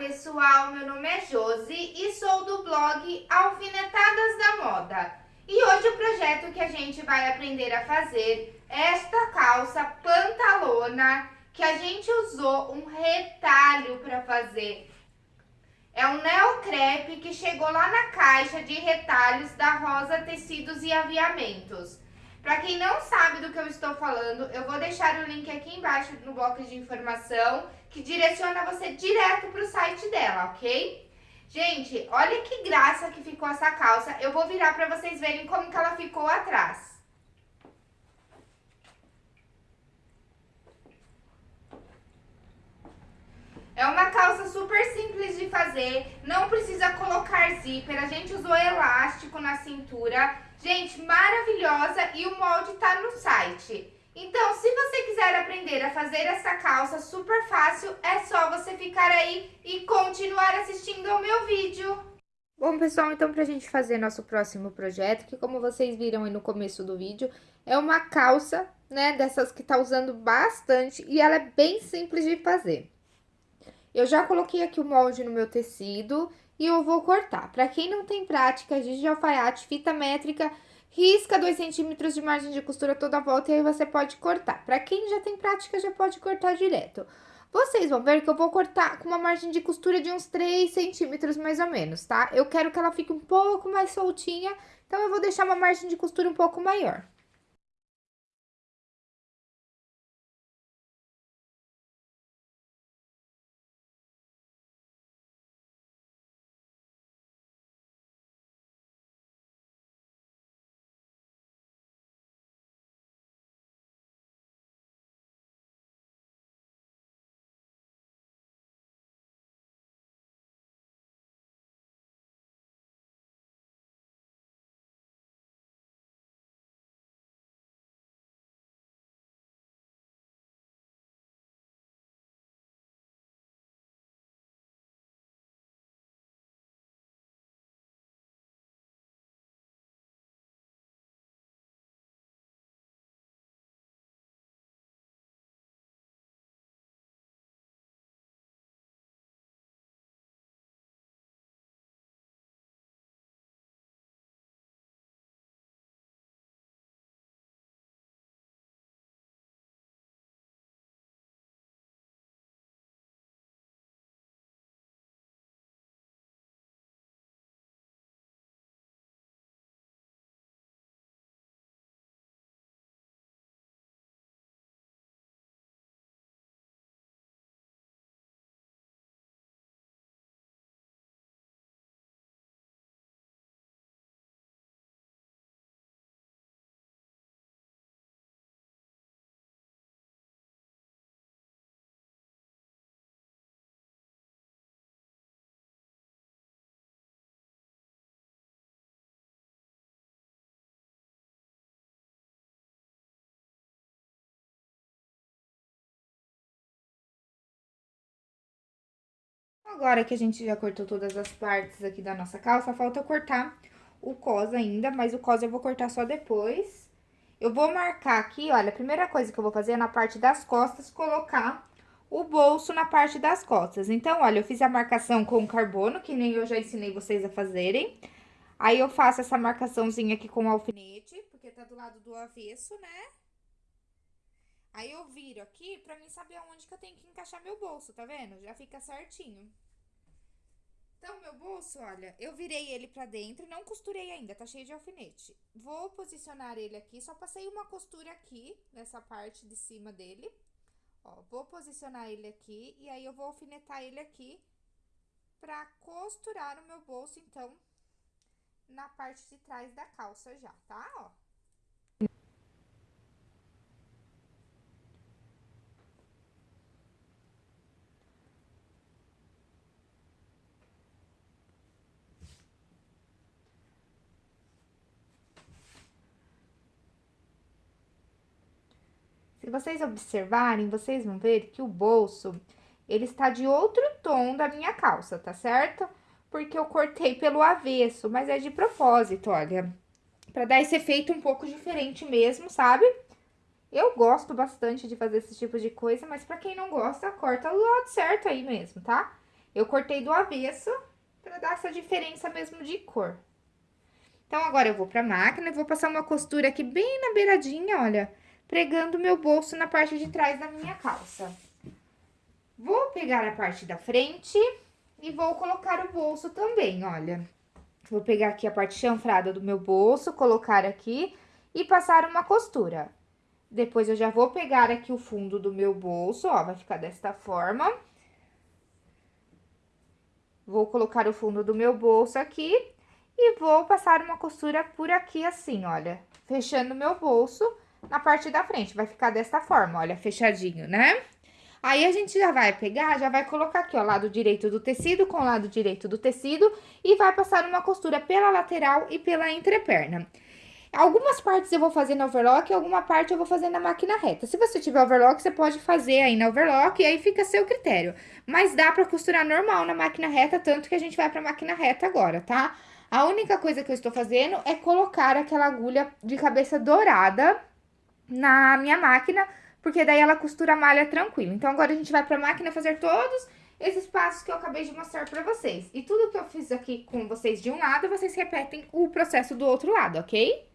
pessoal, meu nome é Josi e sou do blog Alfinetadas da Moda. E hoje o projeto que a gente vai aprender a fazer é esta calça pantalona que a gente usou um retalho para fazer. É um neocrepe que chegou lá na caixa de retalhos da Rosa Tecidos e Aviamentos. Para quem não sabe do que eu estou falando, eu vou deixar o link aqui embaixo no bloco de informação, que direciona você direto para o site dela, ok? Gente, olha que graça que ficou essa calça. Eu vou virar para vocês verem como que ela ficou atrás. É uma calça super simples de fazer, não precisa colocar zíper, a gente usou elástico na cintura Gente, maravilhosa e o molde tá no site. Então, se você quiser aprender a fazer essa calça super fácil, é só você ficar aí e continuar assistindo ao meu vídeo. Bom, pessoal, então pra gente fazer nosso próximo projeto, que como vocês viram aí no começo do vídeo, é uma calça, né, dessas que tá usando bastante e ela é bem simples de fazer. Eu já coloquei aqui o molde no meu tecido e eu vou cortar. Para quem não tem prática, giz de alfaiate, fita métrica, risca 2 centímetros de margem de costura toda a volta e aí você pode cortar. Para quem já tem prática, já pode cortar direto. Vocês vão ver que eu vou cortar com uma margem de costura de uns 3 centímetros mais ou menos, tá? Eu quero que ela fique um pouco mais soltinha, então eu vou deixar uma margem de costura um pouco maior. Agora que a gente já cortou todas as partes aqui da nossa calça, falta cortar o cos ainda, mas o cos eu vou cortar só depois. Eu vou marcar aqui, olha, a primeira coisa que eu vou fazer é na parte das costas, colocar o bolso na parte das costas. Então, olha, eu fiz a marcação com carbono, que nem eu já ensinei vocês a fazerem. Aí, eu faço essa marcaçãozinha aqui com alfinete, porque tá do lado do avesso, né? Aí, eu viro aqui pra mim saber aonde que eu tenho que encaixar meu bolso, tá vendo? Já fica certinho. Então, meu bolso, olha, eu virei ele pra dentro, não costurei ainda, tá cheio de alfinete. Vou posicionar ele aqui, só passei uma costura aqui, nessa parte de cima dele. Ó, vou posicionar ele aqui e aí eu vou alfinetar ele aqui pra costurar o meu bolso, então, na parte de trás da calça já, tá? Ó. Vocês observarem, vocês vão ver que o bolso, ele está de outro tom da minha calça, tá certo? Porque eu cortei pelo avesso, mas é de propósito, olha. Pra dar esse efeito um pouco diferente mesmo, sabe? Eu gosto bastante de fazer esse tipo de coisa, mas pra quem não gosta, corta do lado certo aí mesmo, tá? Eu cortei do avesso pra dar essa diferença mesmo de cor. Então, agora eu vou pra máquina e vou passar uma costura aqui bem na beiradinha, olha, pregando meu bolso na parte de trás da minha calça. Vou pegar a parte da frente e vou colocar o bolso também, olha. Vou pegar aqui a parte chanfrada do meu bolso, colocar aqui e passar uma costura. Depois, eu já vou pegar aqui o fundo do meu bolso, ó, vai ficar desta forma. Vou colocar o fundo do meu bolso aqui e vou passar uma costura por aqui assim, olha, fechando meu bolso na parte da frente. Vai ficar desta forma, olha, fechadinho, né? Aí, a gente já vai pegar, já vai colocar aqui, ó, lado direito do tecido com lado direito do tecido e vai passar uma costura pela lateral e pela entreperna. Algumas partes eu vou fazer na overlock e alguma parte eu vou fazer na máquina reta. Se você tiver overlock, você pode fazer aí na overlock e aí fica a seu critério. Mas dá pra costurar normal na máquina reta, tanto que a gente vai pra máquina reta agora, tá? A única coisa que eu estou fazendo é colocar aquela agulha de cabeça dourada na minha máquina, porque daí ela costura a malha tranquilo. Então, agora a gente vai pra máquina fazer todos esses passos que eu acabei de mostrar pra vocês. E tudo que eu fiz aqui com vocês de um lado, vocês repetem o processo do outro lado, ok?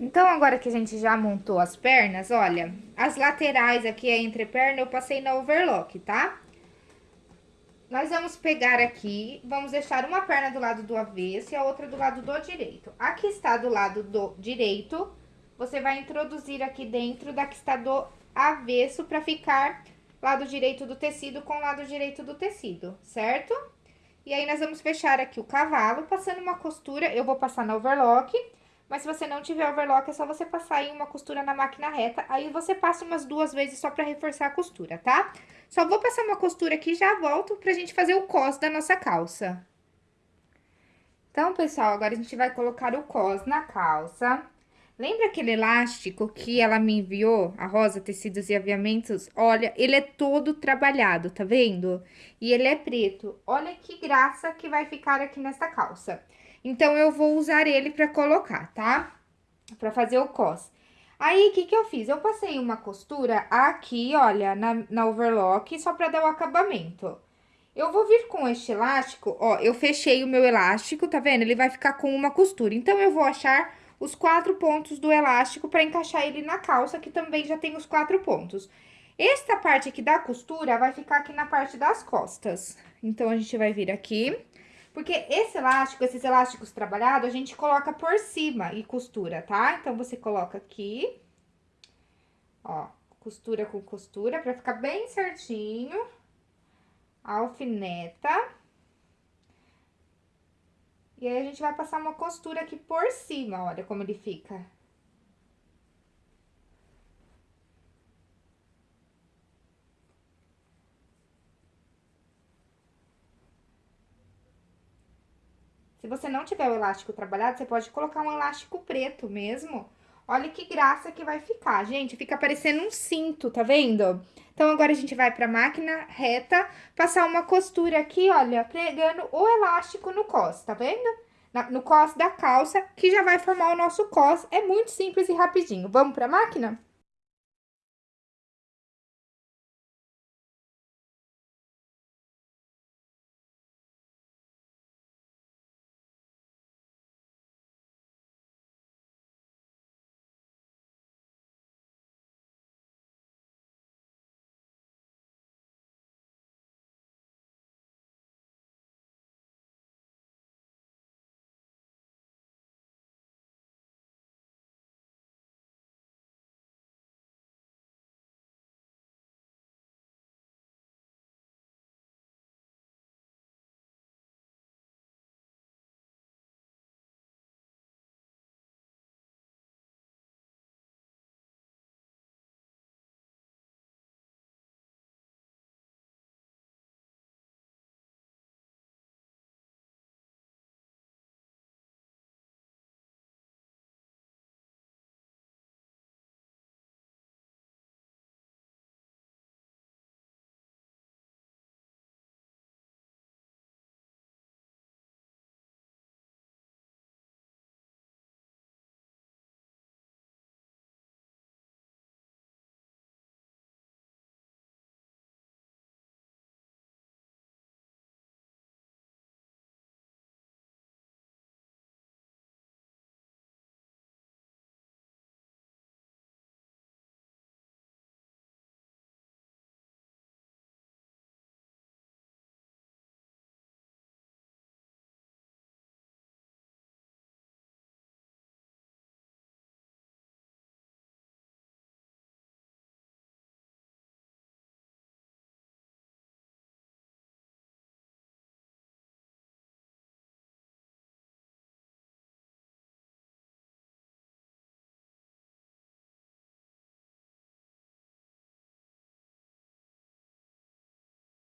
Então, agora que a gente já montou as pernas, olha, as laterais aqui, a entreperna, eu passei na overlock, tá? Nós vamos pegar aqui, vamos deixar uma perna do lado do avesso e a outra do lado do direito. A que está do lado do direito, você vai introduzir aqui dentro da que está do avesso para ficar lado direito do tecido com lado direito do tecido, certo? E aí, nós vamos fechar aqui o cavalo, passando uma costura, eu vou passar na overlock mas se você não tiver overlock, é só você passar em uma costura na máquina reta. Aí, você passa umas duas vezes só pra reforçar a costura, tá? Só vou passar uma costura aqui e já volto pra gente fazer o cos da nossa calça. Então, pessoal, agora a gente vai colocar o cos na calça. Lembra aquele elástico que ela me enviou, a Rosa Tecidos e Aviamentos? Olha, ele é todo trabalhado, tá vendo? E ele é preto. Olha que graça que vai ficar aqui nessa calça. Então, eu vou usar ele pra colocar, tá? Pra fazer o cos. Aí, o que que eu fiz? Eu passei uma costura aqui, olha, na, na overlock, só pra dar o acabamento. Eu vou vir com este elástico, ó, eu fechei o meu elástico, tá vendo? Ele vai ficar com uma costura. Então, eu vou achar os quatro pontos do elástico pra encaixar ele na calça, que também já tem os quatro pontos. Esta parte aqui da costura vai ficar aqui na parte das costas. Então, a gente vai vir aqui, porque esse elástico, esses elásticos trabalhados, a gente coloca por cima e costura, tá? Então, você coloca aqui, ó, costura com costura, pra ficar bem certinho. Alfineta. E aí, a gente vai passar uma costura aqui por cima, olha como ele fica. Se você não tiver o elástico trabalhado, você pode colocar um elástico preto mesmo. Olha que graça que vai ficar, gente. Fica parecendo um cinto, tá vendo? Então, agora a gente vai pra máquina reta, passar uma costura aqui, olha, pregando o elástico no cos, tá vendo? Na, no cos da calça, que já vai formar o nosso cos. É muito simples e rapidinho. Vamos pra máquina?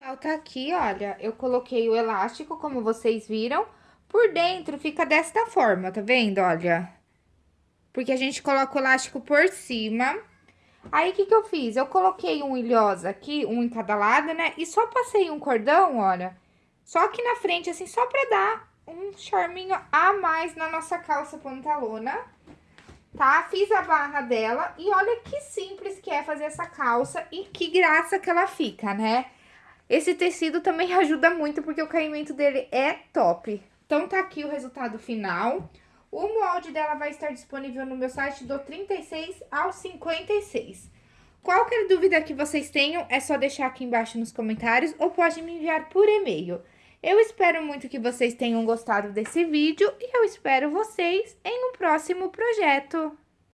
Tá aqui, olha, eu coloquei o elástico, como vocês viram. Por dentro fica desta forma, tá vendo? Olha. Porque a gente coloca o elástico por cima. Aí, o que que eu fiz? Eu coloquei um ilhosa aqui, um em cada lado, né? E só passei um cordão, olha. Só aqui na frente, assim, só pra dar um charminho a mais na nossa calça pantalona. Tá? Fiz a barra dela e olha que simples que é fazer essa calça e que graça que ela fica, né? Esse tecido também ajuda muito, porque o caimento dele é top. Então, tá aqui o resultado final. O molde dela vai estar disponível no meu site do 36 ao 56. Qualquer dúvida que vocês tenham, é só deixar aqui embaixo nos comentários ou pode me enviar por e-mail. Eu espero muito que vocês tenham gostado desse vídeo e eu espero vocês em um próximo projeto.